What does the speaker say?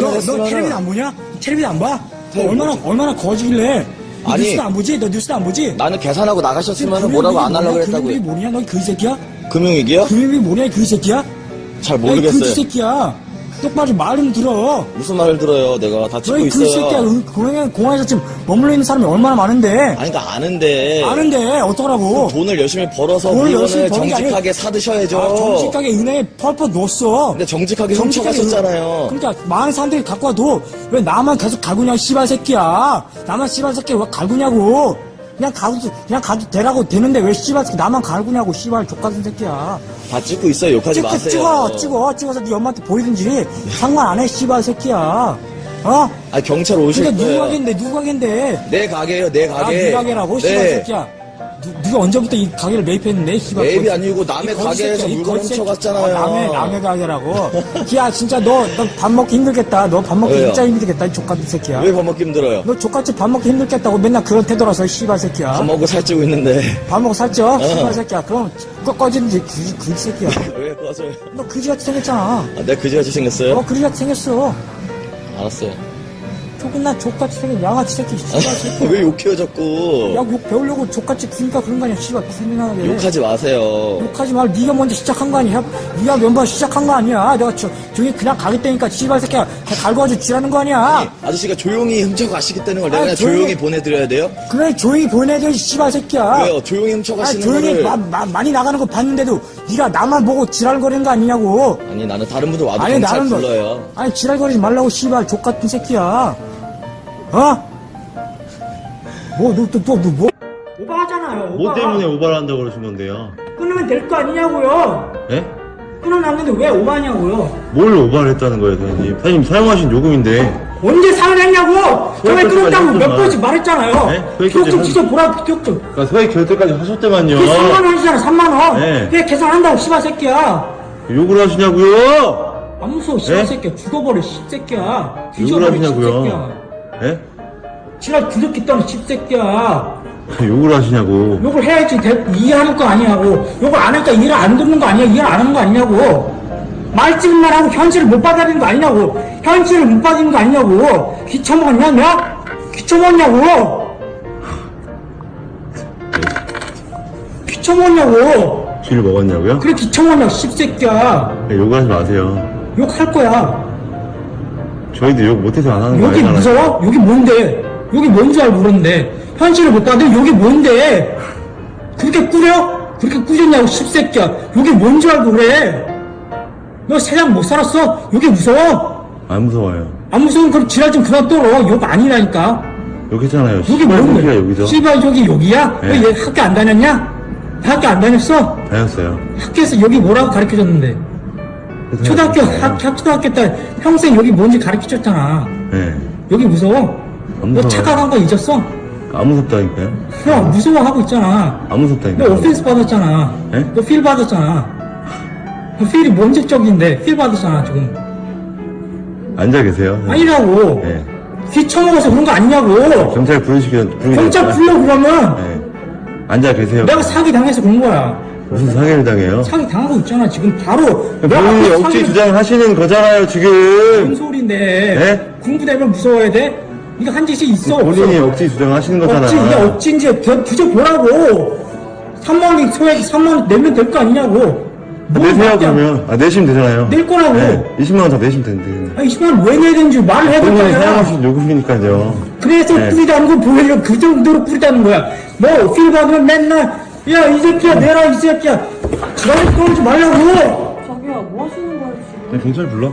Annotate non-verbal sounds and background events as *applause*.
너, 너 텔레비전 안 보냐? 텔레비전 안 봐? 너 얼마나 얼마나 거지길래? 너 아니. 뉴스도 안 보지? 너 뉴스도 안 보지? 나는 계산하고 나가셨으면 뭐라고 안 하려고? 그랬다고요. 금융이 뭐냐? 너그 새끼야? 금융위기요? 금융이 뭐냐? 그 새끼야? 잘 야, 이 모르겠어요. 그지 새끼야. 똑바로 말좀 들어. 무슨 말을 들어요? 내가 다 찍고 너희 그 새끼야. 있어요. 응, 공항에, 공항에서 지금 머물러 있는 사람이 얼마나 많은데. 아니, 그러니까 아는데. 아는데 어떡하라고? 돈을 열심히 벌어서 돈을 열심히 게 정직하게 사드셔야죠. 아, 정직하게 은행에 펄펄 넣었어. 근데 정직하게 훔쳐가셨잖아요. 그러니까 많은 사람들이 갖고 와도 왜 나만 계속 갈구냐 씨발 새끼야. 나만 씨발 새끼 왜 갈구냐고. 그냥 가도 그냥 가도 되라고 되는데 왜 씨발 나만 갈구냐고 씨발 족같은 새끼야. 다 찍고 있어요. 욕하지 찍고 마세요. 찍어 찍어 찍어서 네 엄마한테 보이든지 상관 안 해 씨발 새끼야. 어? 아, 경찰 오실 그러니까 누구. 가게인데 누구 가게인데? 내 가게예요, 내 아, 가게. 네 가게라고 씨발 네. 새끼야. 누, 네가 언제부터 이 가게를 매입했는데 씨발. 매입이 아니고 남의 가게에서 물건. 훔쳐갔잖아요. 아, 남의 남의 가게라고. *laughs* 야 진짜 너 너 밥 먹기 힘들겠다. 너 밥 먹기 왜요? 진짜 힘들겠다. 이 족같은 새끼야. 왜 밥 먹기 힘들어요? 너 족같이 밥 먹기 힘들겠다고 맨날 그런 태도라서 씨발 새끼야. 밥 먹고 살찌고 있는데. 밥 먹고 살쪄? 씨발 새끼야. 그럼 꺼 꺼지는지 그, 그 새끼야. *laughs* 왜 꺼져요? 너 그지같이 생겼잖아. 아, 내가 그지같이 생겼어요? 너 그지같이 생겼어. 알았어요. 조금나 족같이 생긴 양아치 새끼. 씨발 새끼. *laughs* 왜 욕해요, 자꾸? 야, 욕 배우려고 족같이 기니까 그런 거 아니야. 씨발 criminal하게. 욕하지 마세요. 욕하지 말. 네가 먼저 시작한 거 아니야? 네가 몇번 시작한 거 아니야? 내가 저 저기 그냥 가겠다니까 씨발 새끼야. 그냥 갈고가지고 지라는 거 아니야? 아저씨가 조용히 훔쳐 가시겠다는 걸 내가 아, 그냥 조용히- 조용히 보내드려야 돼요? 그래 조용히 보내야지 씨발 새끼야. 왜요? 조용히 아 훔쳐 가시는 조용히 거를. 마- 마- 많이 나가는 거 봤는데도 네가 나만 보고 지랄거리는 거 아니냐고. 아니, 나는 다른 분들 와도 아니 경찰 나는 너 불러요. 아니 지랄거리지 말라고 씨발 족 같은 새끼야. 어? 뭐너또또너 뭐? 오바하잖아요. 뭐 때문에 오바를 한다고 그러신 건데요? 끊으면 될 거 아니냐고요. 예? 끊어놨는데 왜 오바하냐고요. 뭘 오바를 했다는 거예요, 사장님? 사장님 사용하신 요금인데. 언제 사연했냐고! 소액 끊었다고 결제까지 몇 번씩 말했잖아요. 네? 소액 기억 좀 결제 뒤져보라, 기억 좀. 그러니까 소액 결제까지 하셨대만요. 그게 3만원이잖아, 3만원. 네. 왜 계산한다고, 씨발 새끼야. 욕을 하시냐고요? 안 무서워, 씨발 네? 새끼야. 죽어버려, 씨 새끼야. 욕을 뒤져버려, 하시냐고요? 씨새끼야. 예? 지랄 두렵기 때문에 씨새끼야. 욕을 하시냐고. 욕을 해야지 대- 이해하는 거 아니냐고. 욕을 안 하니까 이해를 안 듣는 거 아니야? 이해를 안 하는 거 아니냐고. 말찍은말 하고 현실을 못 받아들이는 거 아니냐고. 현실을 못 받아들이는 거 아니냐고. 귀쳐먹었냐, 내가? 귀쳐먹었냐고. 귀쳐먹었냐고. 쥐를 먹었냐고요? 그래, 귀쳐먹었냐고, 씹새끼야. 네, 욕을 하지 마세요. 욕할 거야. 저희도 욕 못해서 안 하는 거 여기. 무서워? 여기 뭔데? 여기 뭔줄 알고 그러는데. 현실을 못 받아들여? 여기 뭔데? 그렇게 꾸려? 그렇게 꾸렸냐고, 씹새끼야. 여기 뭔줄 알고 그래? 너 세상 못 살았어? 여기 무서워? 안 무서워요. 안 무서우면 그럼 지랄 좀 그만 떨어. 욕 아니라니까. 욕했잖아요. 여기 뭔데? 여기죠. 씨발 여기 여기야? 네. 너얘 학교 안 다녔냐? 학교 안 다녔어? 다녔어요. 학교에서 여기 뭐라고 가르쳐줬는데? 초등학교. 학, 학- 초등학교 때 평생 여기 뭔지 가르쳐줬잖아. 네. 여기 무서워? 안 너. 착각한 거 잊었어? 안 무섭다니까요. 형 무서워하고 있잖아. 안 무섭다니까요. 너 오펜스 받았잖아. 네? 너필 받았잖아. 너 필이 뭔지적인데 필 받았잖아 지금. 앉아 계세요. 아니라고. 네. 귀 처먹어서 그런 거 아니냐고. 경찰 부르시면 경찰? 불러 그러면 네. 앉아 계세요. 내가 사기 당해서 그런 거야. 무슨 상해를 당해요? 사기 당하고 있잖아 지금 바로. 내 본인이 억지 주장하시는 거잖아요, 뭔 지금. 소리인데? 네? 공부되면 무서워야 돼? 이거 한 짓이 있어 본인이 없어? 억지 주장하시는 거잖아. 억지 이게 억지인지 더 뒤져보라고. 3만 원 소액 3만 원 내면 될 거 아니냐고. 뭘 내세요? 그러면. 아, 내시면 되잖아요. 낼 거라고. 네. 20만원 더 내시면 되는데. 아, 20만 원 왜 내야 되는지 말을 해야 본인이 될거야 사용하신 요금이니까요. 그래서 네. 뿌리다는 거 보여줘. 그 정도로 뿌리다는 거야. 뭐, 필 받으면 맨날, 야, 이 새끼야, 내라, 이 새끼야. 지랄을 떨지 말라고! 자기야 뭐 하시는 거야 지금? 네, 경찰 불러.